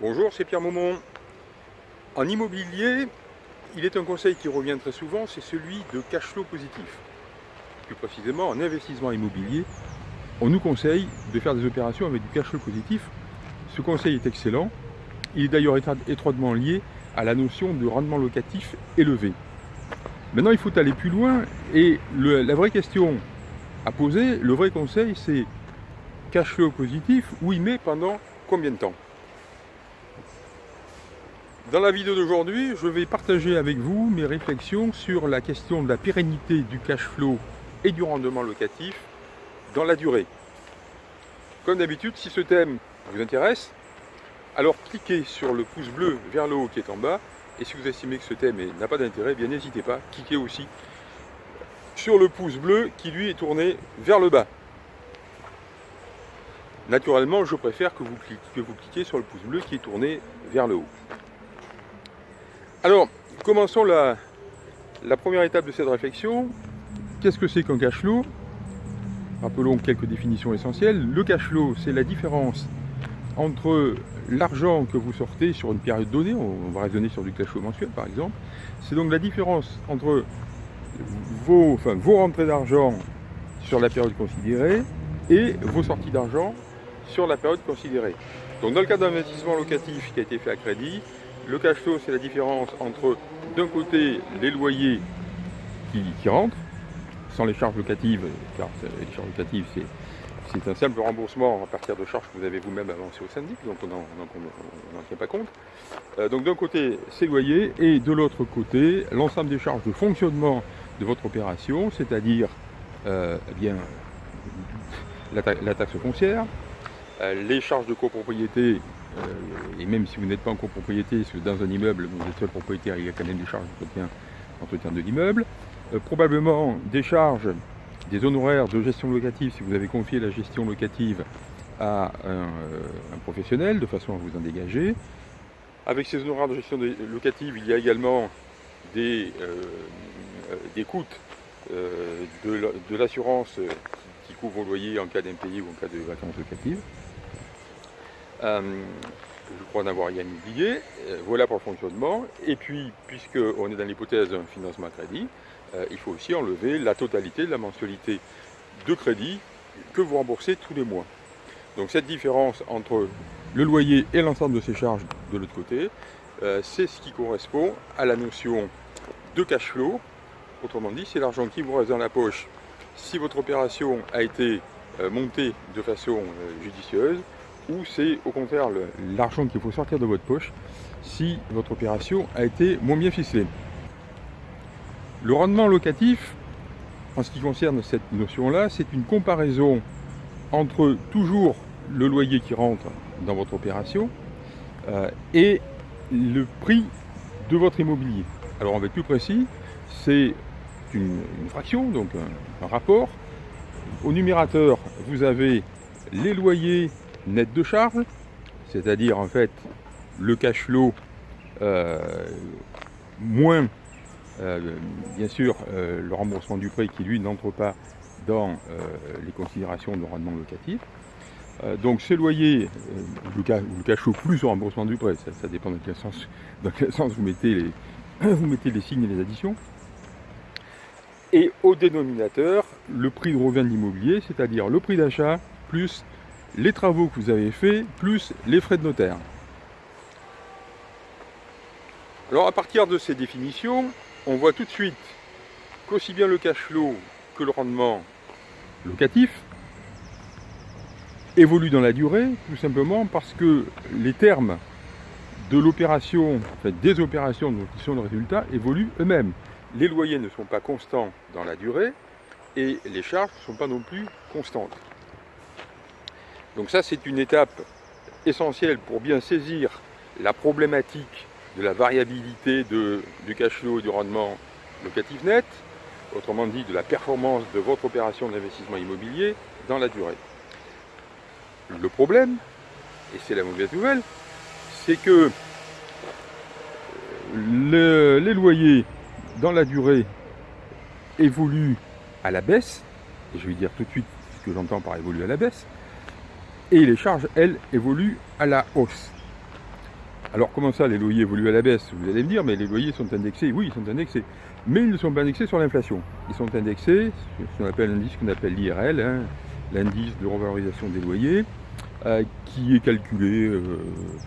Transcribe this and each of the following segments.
Bonjour, c'est Pierre Maumont. En immobilier, il est un conseil qui revient très souvent, c'est celui de cash flow positif. Plus précisément, en investissement immobilier, on nous conseille de faire des opérations avec du cash flow positif. Ce conseil est excellent. Il est d'ailleurs étroitement lié à la notion de rendement locatif élevé. Maintenant, il faut aller plus loin et la vraie question à poser, le vrai conseil, c'est cash flow positif, oui, mais pendant combien de temps? Dans la vidéo d'aujourd'hui, je vais partager avec vous mes réflexions sur la question de la pérennité du cash flow et du rendement locatif dans la durée. Comme d'habitude, si ce thème vous intéresse, alors cliquez sur le pouce bleu vers le haut qui est en bas, et si vous estimez que ce thème n'a pas d'intérêt, bien n'hésitez pas, cliquez aussi sur le pouce bleu qui lui est tourné vers le bas. Naturellement, je préfère que vous, cliquez, vous cliquiez sur le pouce bleu qui est tourné vers le haut. Alors, commençons la, première étape de cette réflexion. Qu'est-ce que c'est qu'un cash flow? Rappelons quelques définitions essentielles. Le cash flow, c'est la différence entre l'argent que vous sortez sur une période donnée, on va raisonner sur du cash flow mensuel par exemple, c'est donc la différence entre vos, enfin, rentrées d'argent sur la période considérée et vos sorties d'argent sur la période considérée. Donc dans le cas d'investissement locatif qui a été fait à crédit, le cash flow c'est la différence entre d'un côté les loyers qui, rentrent, sans les charges locatives, car les charges locatives c'est un simple remboursement à partir de charges que vous avez vous-même avancées au syndic, donc on n'en tient pas compte. Euh, donc d'un côté, ces loyers, et de l'autre côté, l'ensemble des charges de fonctionnement de votre opération, c'est-à-dire euh, eh bien la, taxe foncière, euh, les charges de copropriété, et même si vous n'êtes pas en copropriété, parce que dans un immeuble, vous êtes seul propriétaire, il y a quand même des charges d'entretien de l'immeuble, probablement des charges, des honoraires de gestion locative, si vous avez confié la gestion locative à un, professionnel, de façon à vous en dégager. Avec ces honoraires de gestion locative, il y a également des, euh, des coûts euh, de l'assurance qui couvre vos loyers en cas d'impayé ou en cas de vacances locatives. Euh, je crois n'avoir rien oublié. voilà pour le fonctionnement. Et puis, puisqu'on est dans l'hypothèse d'un financement à crédit, il faut aussi enlever la totalité de la mensualité de crédit que vous remboursez tous les mois. Donc cette différence entre le loyer et l'ensemble de ces charges de l'autre côté, c'est ce qui correspond à la notion de cash flow Autrement dit, c'est l'argent qui vous reste dans la poche si votre opération a été euh, montée de façon euh, judicieuse ou c'est au contraire l'argent qu'il faut sortir de votre poche si votre opération a été moins bien ficelée. Le rendement locatif, en ce qui concerne cette notion-là, c'est une comparaison entre toujours le loyer qui rentre dans votre opération euh, et le prix de votre immobilier. Alors on va être plus précis, c'est une, fraction, donc un, rapport. Au numérateur, vous avez les loyers nets de charge, c'est-à-dire en fait le cash flow euh, moins euh, bien sûr euh, le remboursement du prêt qui lui n'entre pas dans les considérations de rendement locatif. donc ces loyers, le, le cash flow plus le remboursement du prêt, ça, dépend dans quel sens, dans quel sens vous, mettez les, vous mettez les signes et les additions et au dénominateur le prix de revient de l'immobilier, c'est-à-dire le prix d'achat plus les travaux que vous avez faits plus les frais de notaire. Alors à partir de ces définitions, on voit tout de suite qu'aussi bien le cash flow que le rendement locatif évolue dans la durée, tout simplement parce que les termes de l'opération, des opérations de sont de résultat évoluent eux-mêmes les loyers ne sont pas constants dans la durée et les charges ne sont pas non plus constantes. Donc ça, c'est une étape essentielle pour bien saisir la problématique de la variabilité du cash flow et du rendement locatif net, autrement dit de la performance de votre opération d'investissement immobilier dans la durée. Le problème, et c'est la mauvaise nouvelle, c'est que les loyers dans la durée évolue à la baisse, et je vais dire tout de suite ce que j'entends par évoluer à la baisse, et les charges, elles, évoluent à la hausse. Alors comment ça, les loyers évoluent à la baisse? Vous allez me dire, mais les loyers sont indexés. Oui, ils sont indexés. Mais ils ne sont pas indexés sur l'inflation. Ils sont indexés sur ce qu'on appelle l'indice qu'on appelle l'IRL, hein, l'indice de revalorisation des loyers, euh, qui est calculé euh,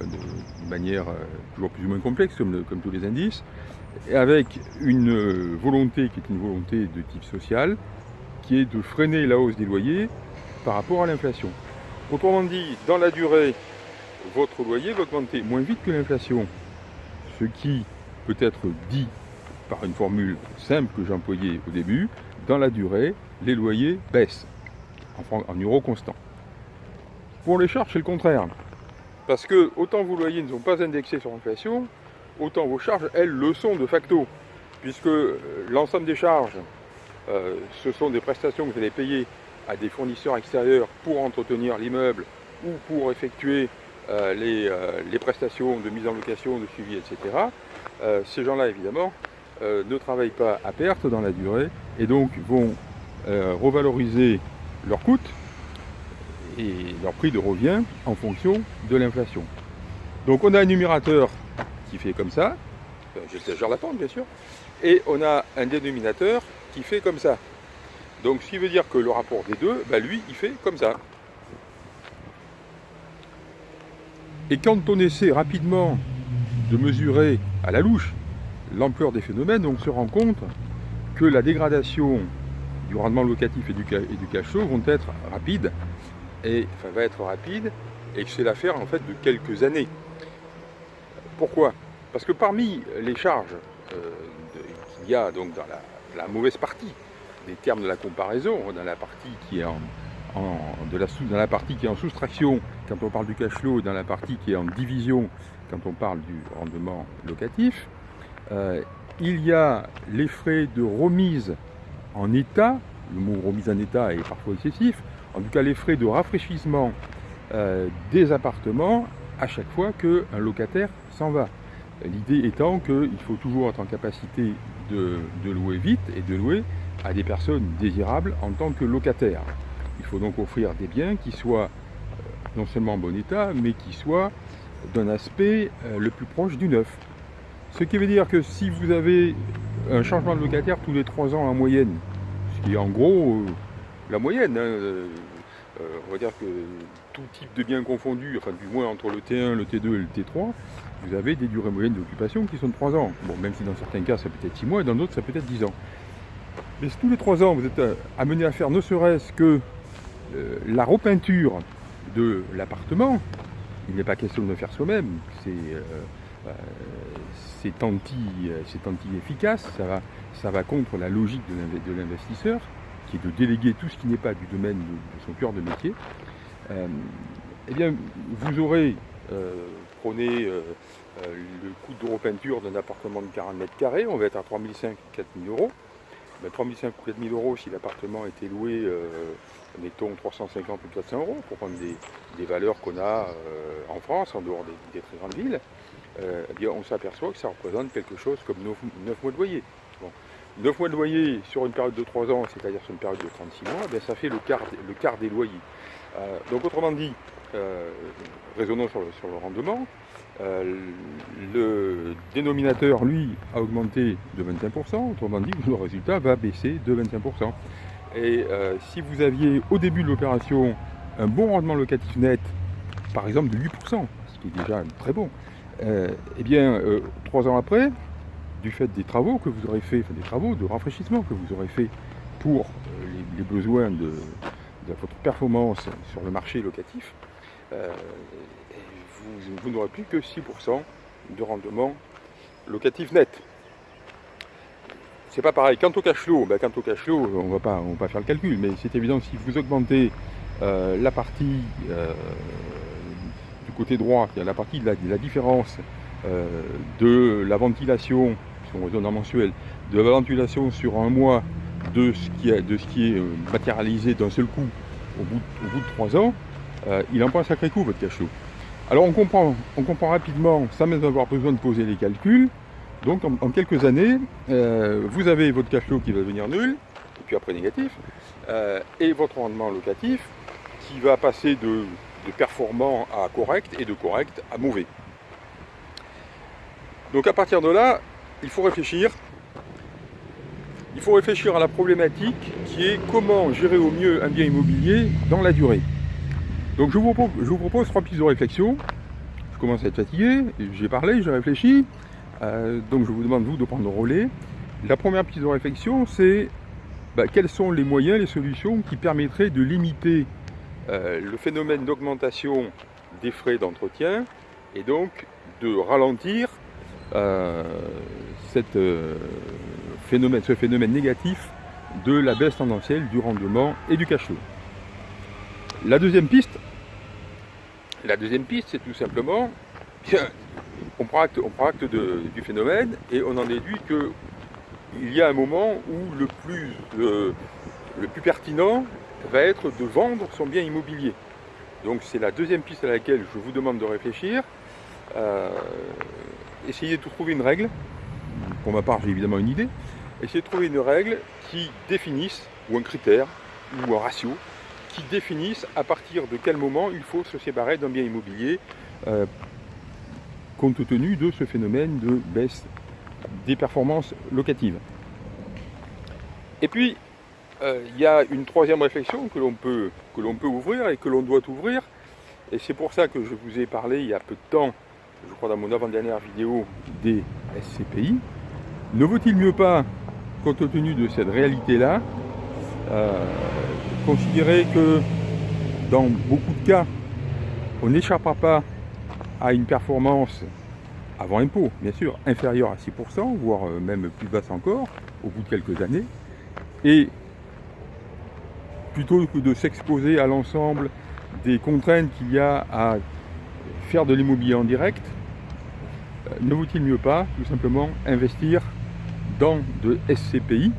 de, manière euh, toujours plus ou moins complexe, comme, comme tous les indices, avec une volonté qui est une volonté de type social, qui est de freiner la hausse des loyers par rapport à l'inflation. Autrement dit, dans la durée, votre loyer va augmenter moins vite que l'inflation. Ce qui peut être dit par une formule simple que j'ai employée au début, dans la durée, les loyers baissent en, en euros constants. Pour les charges, c'est le contraire. Parce que autant vos loyers ne sont pas indexés sur l'inflation, autant vos charges, elles, le sont de facto. Puisque euh, l'ensemble des charges, euh, ce sont des prestations que vous allez payer à des fournisseurs extérieurs pour entretenir l'immeuble ou pour effectuer euh, euh, les, prestations de mise en location, de suivi, etc. Euh, ces gens-là, évidemment, ne travaillent pas à perte dans la durée et donc vont revaloriser leurs coûts et leur prix de revient en fonction de l'inflation. Donc on a un numérateur qui fait comme ça, j'exagère la pente bien sûr, et on a un dénominateur qui fait comme ça. Donc ce qui veut dire que le rapport des deux, bah, lui, il fait comme ça. Et quand on essaie rapidement de mesurer à la louche l'ampleur des phénomènes, on se rend compte que la dégradation du rendement locatif et du, flow vont être rapides, et, enfin, va être rapide, et que c'est l'affaire en fait de quelques années. Pourquoi? Parce que parmi les charges euh, qu'il y a donc dans la, mauvaise partie des termes de la comparaison, dans la partie qui est en, de la, dans la partie qui est en soustraction quand on parle du cash flow, dans la partie qui est en division quand on parle du rendement locatif, euh, il y a les frais de remise en état, le mot remise en état est parfois excessif, en tout cas les frais de rafraîchissement euh, des appartements à chaque fois qu'un locataire s'en va. L'idée étant qu'il faut toujours être en capacité de, de louer vite et de louer à des personnes désirables en tant que locataires. Il faut donc offrir des biens qui soient euh, non seulement en bon état, mais qui soient d'un aspect euh, le plus proche du neuf. Ce qui veut dire que si vous avez un changement de locataire tous les trois ans en moyenne, ce qui est en gros euh, la moyenne, hein, on va dire que tout type de biens confondus, enfin du moins entre le T1, le T2 et le T3, vous avez des durées moyennes d'occupation qui sont de 3 ans. Bon, même si dans certains cas ça peut être 6 mois, et dans d'autres ça peut être 10 ans. Mais si tous les 3 ans vous êtes amené à faire ne serait-ce que euh, la repeinture de l'appartement, il n'est pas question de le faire soi-même, c'est euh, euh, anti-efficace, ça va, ça va contre la logique de l'investisseur, qui est de déléguer tout ce qui n'est pas du domaine de, son cœur de métier. eh bien, vous aurez prôné le coût de repeinture d'un appartement de 40 mètres carrés, on va être à 3500 4000 euros. 3500 ou 4000 euros si l'appartement était loué mettons 350 ou 400 euros pour prendre des, valeurs qu'on a euh, en France, en dehors des, très grandes villes, euh, eh on s'aperçoit que ça représente quelque chose comme 9, mois de loyer. 9 mois de loyer sur une période de 3 ans, c'est-à-dire sur une période de 36 mois, eh ça fait le quart, le quart des loyers. Euh, donc autrement dit, raisonnons sur le, rendement, le dénominateur, lui, a augmenté de 25%, autrement dit, le résultat va baisser de 25%. Et euh, si vous aviez au début de l'opération un bon rendement locatif net, par exemple de 8%, ce qui est déjà très bon, euh, eh bien, euh, trois ans après, du fait des travaux que vous aurez fait, enfin des travaux de rafraîchissement que vous aurez fait pour les, besoins de, votre performance sur le marché locatif, vous n'aurez plus que 6% de rendement locatif net c'est pas pareil. Quant au cash flow, ben, quant au cash flow, on va pas, on va pas faire le calcul, mais c'est évident si vous augmentez euh, la partie euh, du côté droit, la partie de la, différence euh, de la ventilation, si on en mensuel, de la ventilation sur un mois de ce qui est, de ce qui est matérialisé d'un seul coup au bout de trois ans, il en prend un sacré coup votre cash flow. Alors on comprend, on comprend rapidement, sans même avoir besoin de poser les calculs, donc en, quelques années, euh, vous avez votre cash flow qui va devenir nul, et puis après négatif, euh, et votre rendement locatif qui va passer de, performant à correct et de correct à mauvais. Donc à partir de là, il faut réfléchir. Il faut réfléchir à la problématique qui est comment gérer au mieux un bien immobilier dans la durée. Donc je vous propose, je vous propose trois pistes de réflexion. Je commence à être fatigué, j'ai parlé, j'ai réfléchi. Euh, donc je vous demande vous de prendre le relais. La première piste de réflexion, c'est bah, quels sont les moyens, les solutions qui permettraient de limiter euh, le phénomène d'augmentation des frais d'entretien et donc de ralentir euh, cette, phénomène, ce phénomène négatif de la baisse tendancielle du rendement et du cash flow. La deuxième piste, la deuxième piste, c'est tout simplement, on prend acte, on prend acte du phénomène et on en déduit que il y a un moment où le plus, le, plus pertinent va être de vendre son bien immobilier. Donc c'est la deuxième piste à laquelle je vous demande de réfléchir. Euh, essayez de trouver une règle. Pour ma part, j'ai évidemment une idée. Essayez de trouver une règle qui définisse, ou un critère, ou un ratio, qui définissent à partir de quel moment il faut se séparer d'un bien immobilier euh, compte tenu de ce phénomène de baisse des performances locatives. Et puis, euh, il y a une troisième réflexion que l'on peut, que peut ouvrir et que l'on doit ouvrir. Et c'est pour ça que je vous ai parlé il y a peu de temps, je crois dans mon avant-dernière vidéo, des SCPI. Ne vaut-il mieux pas, compte tenu de cette réalité-là, euh, considérer que dans beaucoup de cas, on n'échappera pas à une performance avant impôt, bien sûr, inférieure à 6%, voire euh, même plus basse encore, au bout de quelques années. Et plutôt que de s'exposer à l'ensemble des contraintes qu'il y a à faire de l'immobilier en direct, euh, ne vaut-il mieux pas tout simplement investir dans de SCPI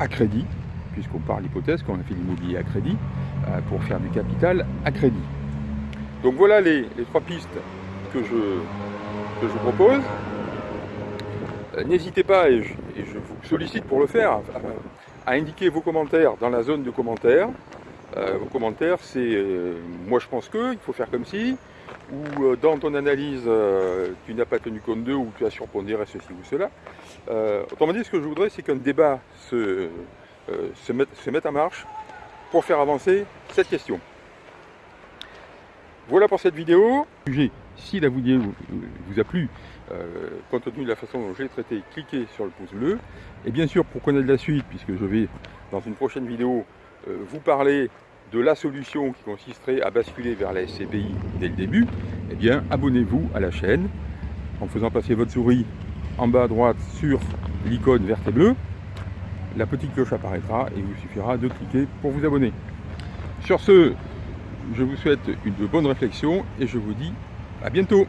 à crédit puisqu'on part l'hypothèse qu'on a fait l'immobilier à crédit, euh, pour faire du capital à crédit. Donc voilà les, trois pistes que je, je vous propose. Euh, n'hésitez pas, et je, vous sollicite pour le faire, à, indiquer vos commentaires dans la zone de commentaires. Euh, vos commentaires, c'est moi je pense que, il faut faire comme si, ou dans ton analyse, tu n'as pas tenu compte d'eux, ou tu as surpondéré ceci ou cela. autrement dit, ce que je voudrais, c'est qu'un débat se, euh, se, mettre, en marche pour faire avancer cette question. Voilà pour cette vidéo. Si la vidéo vous a plu, euh, compte tenu de la façon dont je l'ai traité, cliquez sur le pouce bleu. Et bien sûr, pour connaître la suite, puisque je vais, dans une prochaine vidéo, euh, vous parler de la solution qui consisterait à basculer vers la SCPI dès le début, eh bien, abonnez-vous à la chaîne en faisant passer votre souris en bas à droite sur l'icône verte et bleue la petite cloche apparaîtra et il vous suffira de cliquer pour vous abonner. Sur ce, je vous souhaite une bonne réflexion et je vous dis à bientôt